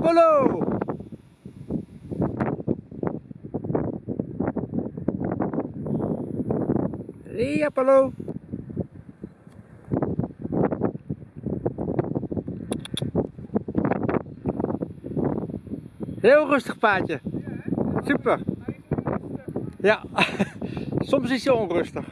Apollo! Hey Apollo! Heel rustig paardje. Super. Ja, soms is hij onrustig.